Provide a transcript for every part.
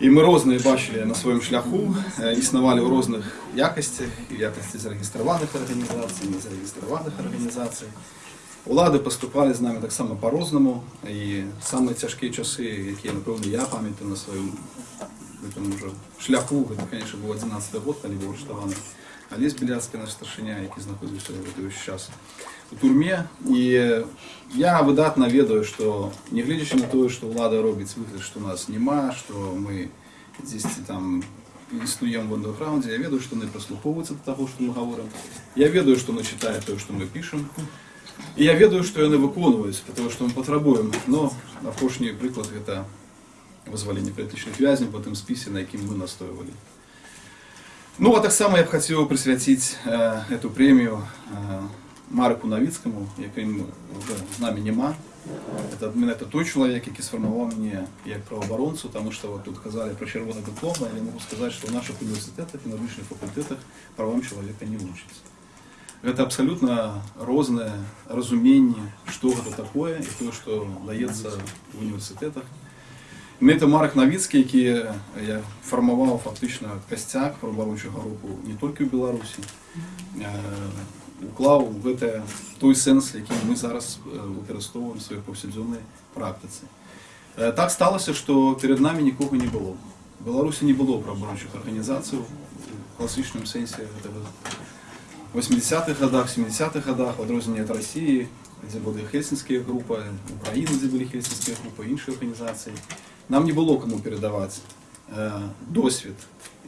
І ми різні бачили на своєму шляху, е, існували у різних якостях, і в якості зареєстрованих організацій, незареєстрованих організацій. Влади поступали з нами так само по-розному. І саме тяжкі часи, які, напевно, я пам'ятаю на своєму этом уже шляху, це, звісно, був 11 год, коли був арештований Олесь Біляцький, наш старшиня, який знаходився в той час у тюрмі. І я видатно ведаю, що не глядячи на те, що влада робить вигляд, що нас нема, що ми здесь там існуємо в андеграунді, я ведаю, що вони прислуховуються до того, що ми говоримо. Я ведаю, що вони читають те, що ми пишемо. І я ведаю, що вони виконують, тому що ми потребуємо. Но опошній приклад це визволення політичних в'язнів по тим списі, на яким ми настоювали. Ну, а так само я б хотів присвятити е, цю премію е, Марку Новицькому, яким вже з нами нема. Это, мене це той чоловік, який сформував мене як правооборонцю, тому що от тут казали про червоний диплом, а я можу сказати, що в наших університетах і на вищих факультетах правам чоловіка не учаться. Это абсолютно розне розуміння, що це таке, і те, що дається в університетах. Це Марк Новицький, який я формував фактично костяк правооборончого руху не тільки в Білорусі, е, уклав в це той сенс, який ми зараз е, використовуємо в своїй повсякденній практиці. Е, Так сталося, що перед нами нікого не було. В Білорусі не було правооборончих організацій в класичному сенсі этого 80-х годах, 70-х годах, в відрозненні від Росії, де були Хельсінські групи, України, де були Хельсінські групи, інші організації. Нам не було кому передавати е, досвід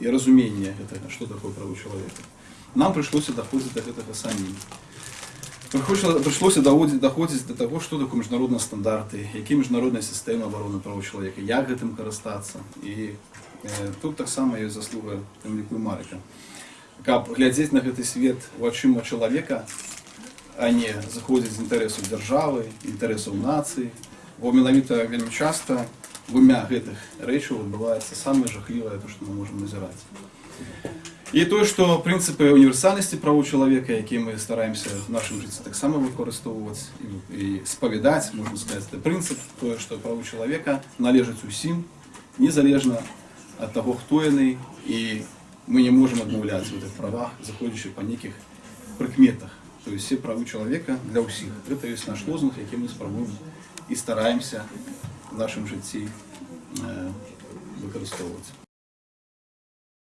і розуміння, этого, що таке право чоловіка. Нам прийшлося доходити до цього самим. Приходилося- Прийшлося доводити, доходити до того, що таке міжнародні стандарти, які міжнародна система оборони прав чоловіка, як цим користатися. І е, тут так само є заслуга Темліку Марика. Каб глядзець на гэты свет вачыма чалавека, а не заходзіць з інтарэсаў дзяржавы, інтарэсаў нацыі, бо менавіта вельмі часта двумя гэтых рэчаў адбываецца самае жахлівае, то, што мы можам назіраць. І тое, што прынцыпы універсальнасці правоў чалавека, якія мы стараемся в нашым жыцці таксама выкарыстоўваць і, і спавядаць, можна сказаць, это прынцып, тое, што правы чалавека належаць усім, незалежна ад таго, хто яны, і мы не можем адмаўляць в гэтых правах, заходзячы па нейкіх прыкметах. То есть все правы чалавека для ўсіх. Гэта ёсць наш лозунг, які мы спрабуем і стараемся в нашым жыцці э, выкарыстоўваць.